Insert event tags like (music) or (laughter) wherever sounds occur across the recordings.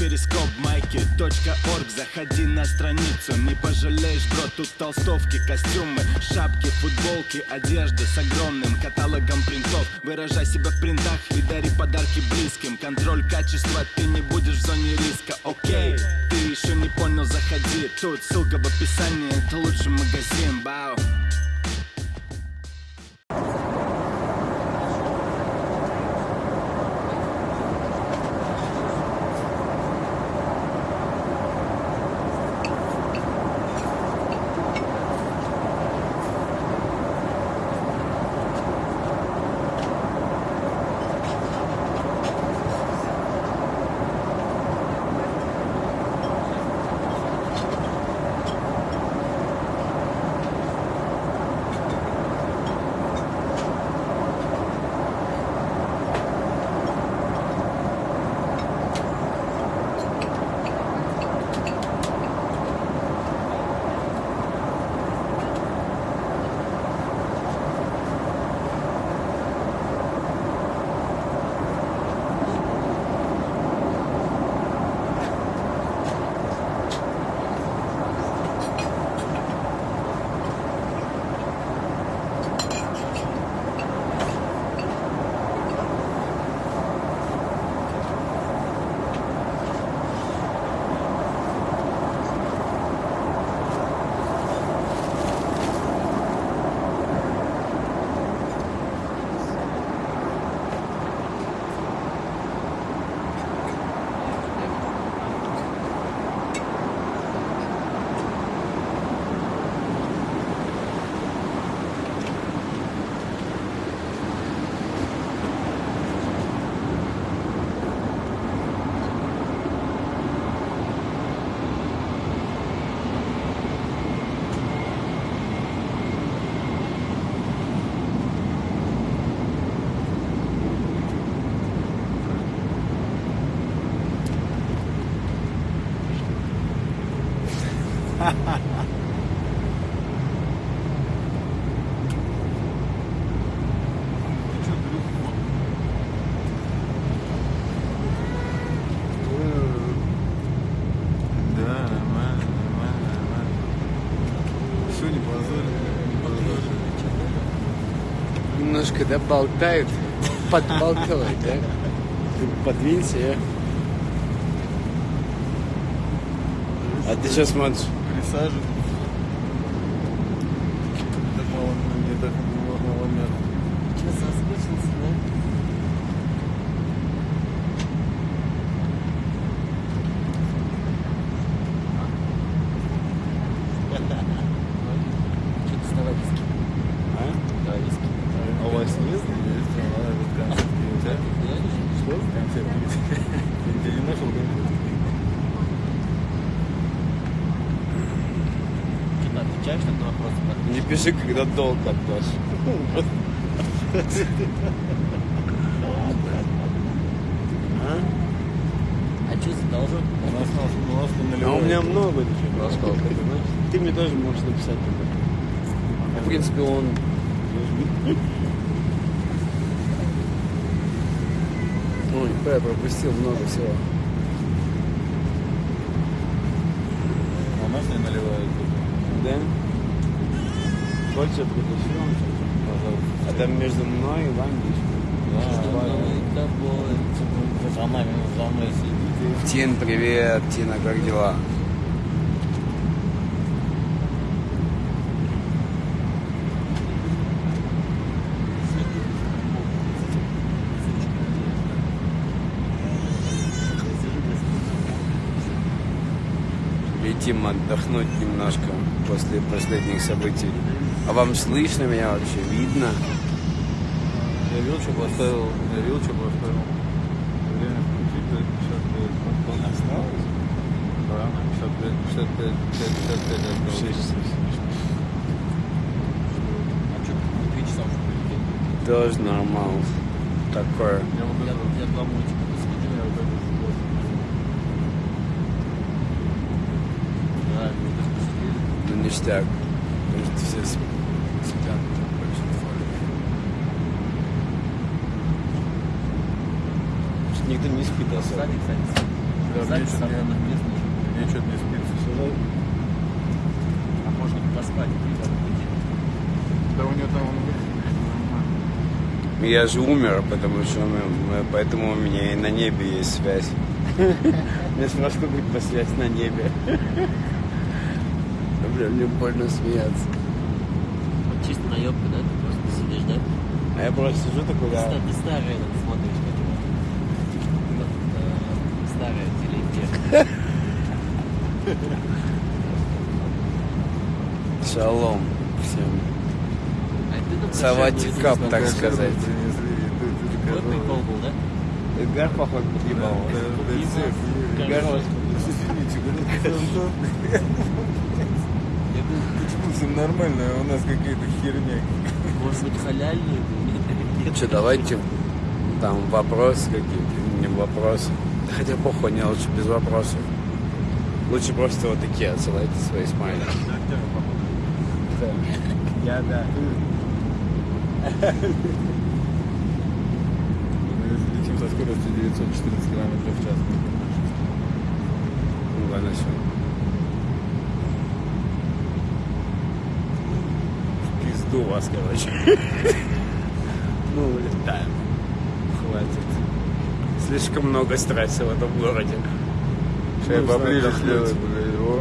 перископ майки .орг Заходи на страницу, не пожалеешь, бро Тут толстовки, костюмы, шапки, футболки Одежда с огромным каталогом принтов. Выражай себя в принтах и дари подарки близким. Контроль качества, ты не будешь в зоне риска, окей Ты еще не понял, заходи. Тут ссылка в описании, это лучший магазин, бау Немножко, да, болтают, подбалтывает, да? Подвинься, я. А ты что смотришь? mensagem. Не пиши, когда долг отдашь. А? А что задолжен? У нас на А у меня много еще прошел, ты знаешь? Ты мне тоже можешь написать тогда. В принципе, он... Ой, я пропустил много всего. А у нас не наливают. Да? Хочешь притащил? Пожалуйста. А там между мной и вами Ну, и тобой, типа, за нами, за мной сидит. Тин, привет. Тина, как дела? Летим отдохнуть немножко после последних событий. А вам слышно меня вообще? Видно? Я вилчу поставил, я вилчу поставил. Время включить, то есть 55. Сколько осталось? Да, 55, 55, 55 осталось. Шесть. А что, три часа уже прилетели? Тоже нормально. Такое. Я вот Я, это я два мультика посмотрел. я вот это сделал. Да, мы даже посидели. Ну, ништяк. Потому что все сп- спят. большинство людей. Что Никто не спит. Сзади, кстати, Да, мне что-то не- что-то не спится. А можно поспать, ребята, Да у него там он Я же умер, потому что мы- поэтому у меня и на небе есть связь. Мне сложно быть по связь на небе. Бля, мне больно смеяться. Вот чисто наебка, да? Ты просто сидишь, да? А я просто сижу такой, да. Кстати, старый этот смотришь, как его. Вот, э, Старое телевидение. Шалом всем. А ты там Саватик пришел, кап, говорит, так сказать. такая, прикол был, да? Эдгар, походу, Ебал. Эдгар, Извините, (laughs) Почему все нормально, а у нас какая-то херня? может быть? Нет, Что, давайте там вопросы какие-то, не вопросы. Да хотя похуй, не лучше без вопросов. Лучше просто вот такие отсылайте свои смайли. Я, да. Мы летим со скоростью 914 км в час. Ну ладно, все. В пизду вас, короче. Ну, улетаем. Хватит. Слишком много стресса в этом городе. Сейчас Ну, поближе отдохнуть. блядь, его.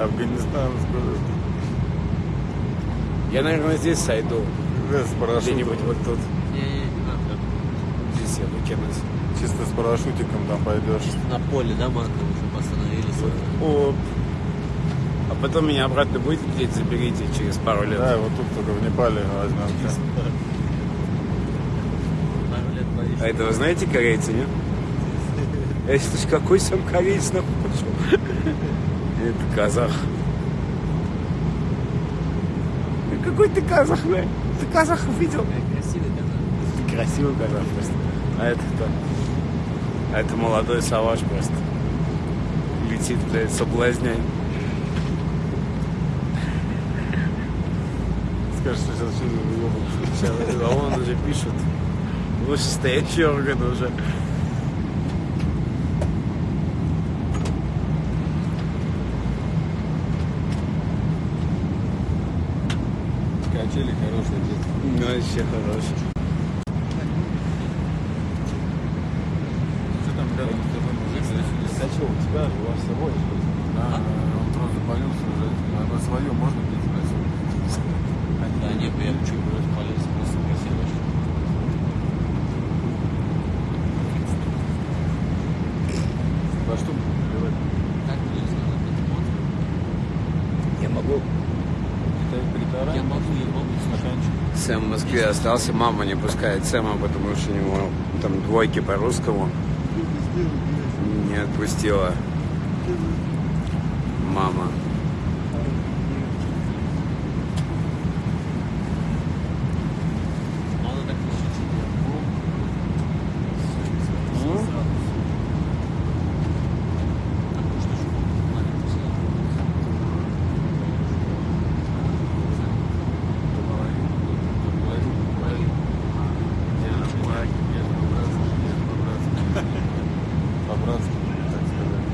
Афганистан скоро. Я, наверное, здесь сойду. Да, с парашютом. Где-нибудь вот тут. Здесь я выкинусь. Чисто с парашютиком там пойдешь. На поле, да, Марково, чтобы остановились. О, а потом меня обратно будет где-то заберите через пару лет. Да, вот тут только в Непале возьмем. Пару лет боишься. А это вы знаете корейцы, нет? Это ж какой сам кореец нахуй пошел? Это казах. Какой ты казах, блядь? Ты казахов видел? Красивый казах. Красивый казах просто. А это кто? А это молодой саваж просто. Летит, блядь, соблазняй. Скажешь, что сейчас выебываешь. Сейчас, а он уже пишет. Вышестоящий орган уже. Качели хорошие детки. Ну, вообще хороший. Что там рядом с тобой мужик? А что, у тебя же у вас с собой? Да, он просто заболелся уже. Оно свое можно пить спросил. Да, нет, я чуть вроде полез, просто красиво очень. Во что наливать? Как мне сказать, это вот. Я могу. Китай притара? Я могу, я могу. Стаканчик. Сэм в Москве остался, мама не пускает Сэма, потому что у него там двойки по русскому. Не отпустила. Мама. Надо так решить, что я могу. Потому что ж, маленький сын. По-братски, так сказать.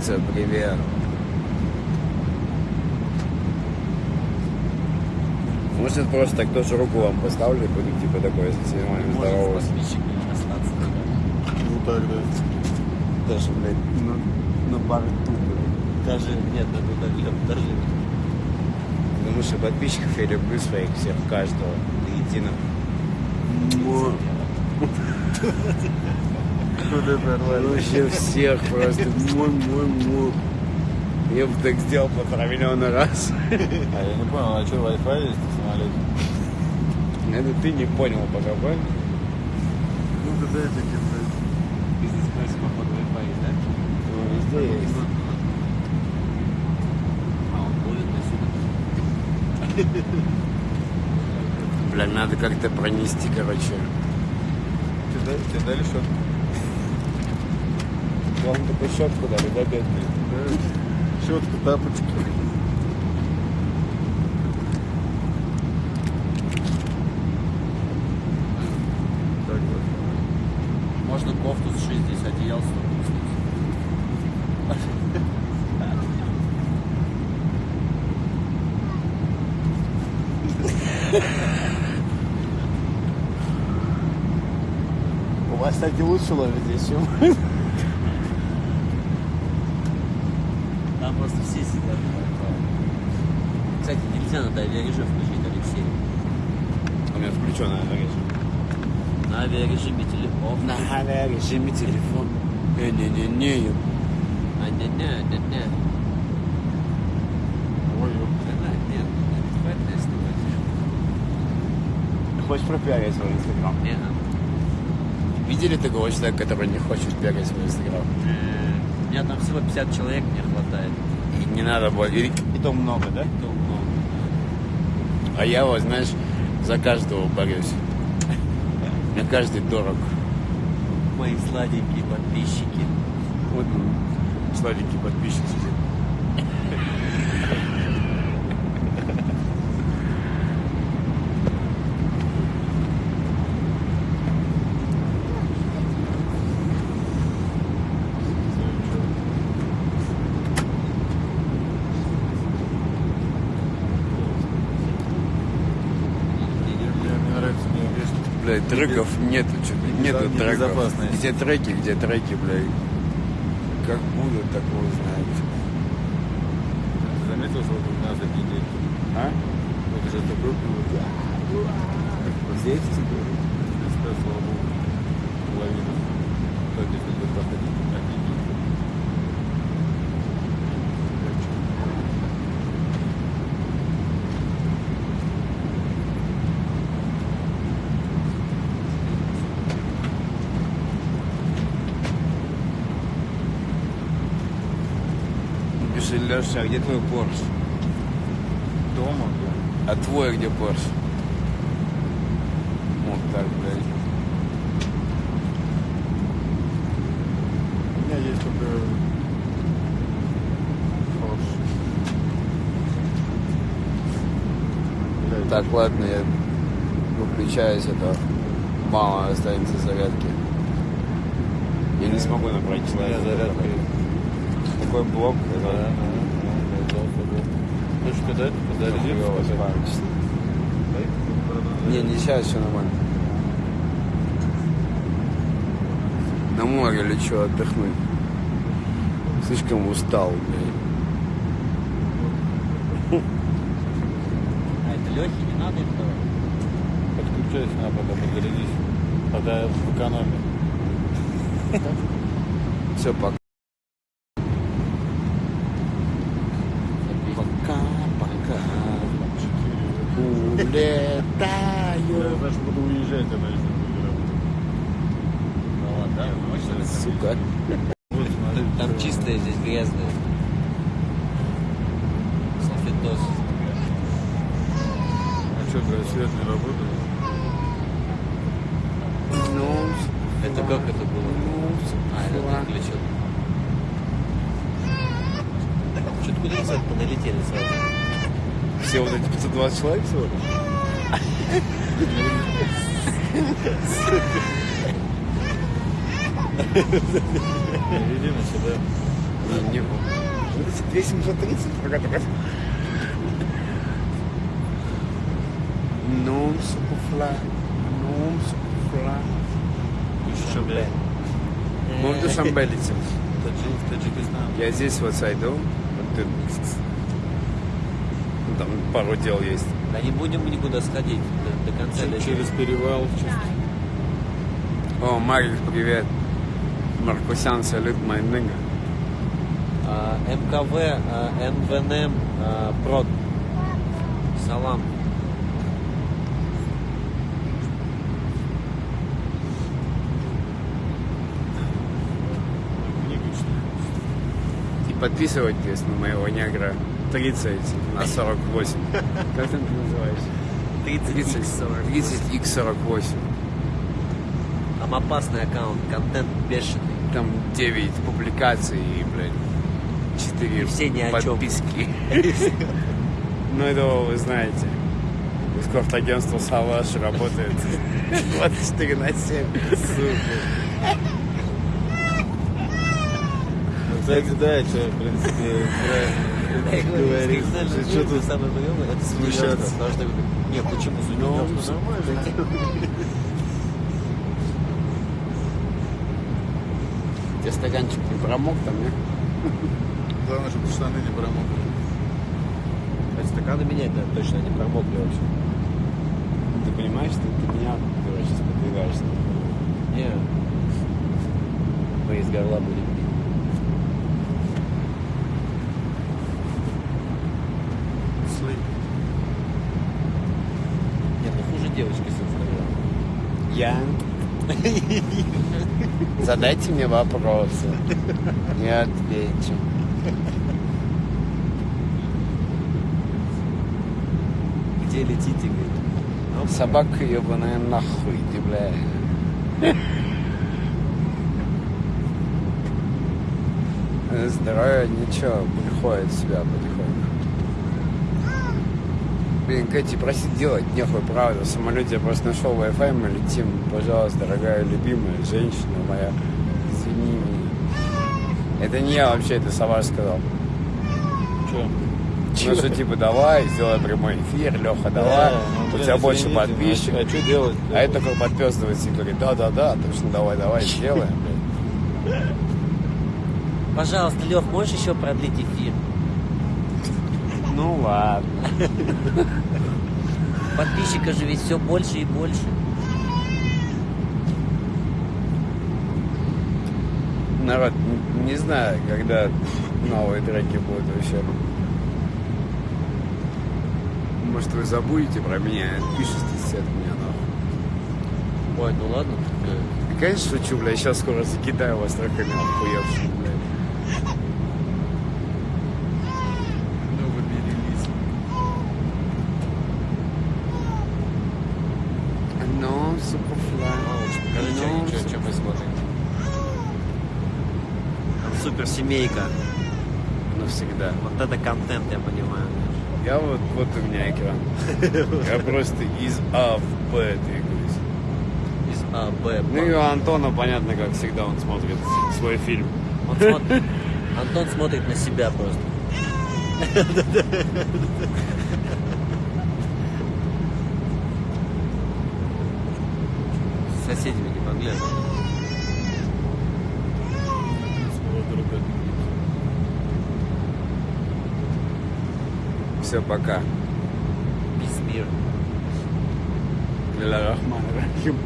Ну, це привет. Может, просто так тоже руку вам поставлю, и буду типа такой с вами Может, с расстаться. да. Ну так, да. Даже, блядь, на, на борту, блядь. Даже, нет, это даже, даже Потому что подписчиков я люблю своих всех, каждого, до единого. (laughs) Куда порвали? Вообще всех просто. Мой, мой, мой. Я бы так сделал по травмиллиона раз. А я не понял, а что, Wi-Fi есть в самолете? Это ты не понял пока, правильно? Ну, да дай таки, блядь. бизнес-классе, походу, Wi-Fi, да? Ну, везде есть. А он ловит на сюда. Бля, надо как-то пронести, короче. Тебе дали, тебе дали счет? Вам такой щетку дали, да, бедный? Да. Щетку, тапочки. можно кофту сшить здесь, одеяло. У вас, кстати, лучше ловит здесь, чем Там просто все сидят. Кстати, нельзя на авиарежим включить, Алексей. У меня включенная режим. На авиарежиме телефон. На режиме телефон. Не-не-не-не. А, не, не, не, не. Ой, ёп. Нет, нет, хватит снимать. Хочешь пропиарить свой инстаграм? Не, Видели такого человека, который не хочет бегать свой инстаграм? э, у меня там всего 50 человек не хватает. И не надо было. И- И то много, да? То много. А я вот, знаешь, за каждого борюсь. Мне каждый дорог. Мои сладенькие подписчики. Вот он, сладенький подписчик сидит. Мне, мне нравится, мне весь Блядь, треков нету, нету треков. Где треки, где треки, блядь. Как будут, так его знает. Заметил, что вот у нас такие дети? А? Вот уже такой был. Здесь теперь. Христа, слава Богу, лавина. Так, если будет проходить, офигеть. Пиши, Леша, а где твой Порш? Дома, бля. А твой где Порш? Вот так, блядь. У меня есть только Порш. Блядь, Так, ладно, я выключаюсь, это мало останется зарядки. Я не смогу набрать человека. зарядка. Такой блок, да, да. Хочешь сказать? Зарядиться? Не, не сейчас, все нормально. На море лечу отдохнуть. Слишком устал, блядь. А это Лехе не надо давать? Подключайся, на потом зарядись. Тогда в экономе. Все, пока. Пока, пока. Я Улетаю. даже уезжать, тогда если работать. Ну ладно, да, Сука. Вот, смотри. Там чистое, здесь грязное. Салфетос. А что, блядь, свет не работает? Ну, Это как это было? А, это ты включил. Что-то куда кстати, налетели сразу. все вот эти 520 человек всего (laughs) на сюда. Не, не было. Вот эти 2730, про которые... Нум сукуфла, нум сукуфла. Шамбе. Мы в Душанбе летим. Таджик, Таджикистан. Я здесь вот сойду. Вот ты... Ну, Там пару дел есть. Да не будем мы никуда сходить до, до конца Ч- лета. Через перевал. через- О, Марик, привет. Маркусян, салют, мой ныга. А, МКВ, а, МВНМ, а, ПРОД. Салам. Подписывайтесь на моего негра 30 на 48. Как там ты называешься? 30, 30 x48. Там опасный аккаунт, контент бешеный. Там 9 публикаций и, блядь, 4 Все ни о подписки. (laughs) Ну, это вы знаете. Эскорт-агентство «Салаш» работает 24 на 7. Сука. Кстати, да, что, в принципе, правильно говоришь. если Что тут самый вдвоем, это смущаться? смеется. Потому что, не, почему Ну, Тебе стаканчик не промок там, нет? Главное, чтобы штаны не промокли. А стаканы менять надо, точно не промокли вообще. Ты понимаешь, что ты меня, короче, сейчас подвигаешься. Не. Мы из горла будем пить. Нет, ну хуже девочки с Инстаграма. Я? (laughs) Задайте мне вопросы. Я отвечу. Где летите, говорит. Собака ебаная нахуй, ты, бля. Здоровье ничего, приходит в себя потихоньку. Блин, Кэти, просить делать нехуй, правда. В самолете я просто нашел Wi-Fi, мы летим. Пожалуйста, дорогая, любимая женщина моя, извини меня. Это не я вообще, это Саваш сказал. Что? Ну что, типа, давай, сделай прямой эфир, Леха, давай. У тебя больше подписчиков. А что делать? А это такой подписывается и говорит, да-да-да, точно, давай, давай, сделаем. Пожалуйста, Лех, можешь еще продлить эфир? Ну ладно. (laughs) Подписчиков же ведь все больше и больше. Народ, не знаю, когда новые треки будут вообще. Может, вы забудете про меня и отпишетесь от меня, нахуй. Ой, ну ладно. Да, Конечно, шучу, бля, сейчас скоро закидаю вас треками охуевшими, бля. Ну, выберились. Ну, суперфлай. Покажи, Ну, что, что мы смотрим. Там супер семейка. Навсегда. Вот это контент, я понимаю. Я вот, у меня экран. (laughs) Я просто из А в Б двигаюсь. Из А, Б, Ну и у Антона, понятно, как всегда, он смотрит свой фильм. Он смотрит- Антон смотрит на себя просто. С соседями не поглядывай. Все, пока. Peace, мир. Ля Рахман Рахим.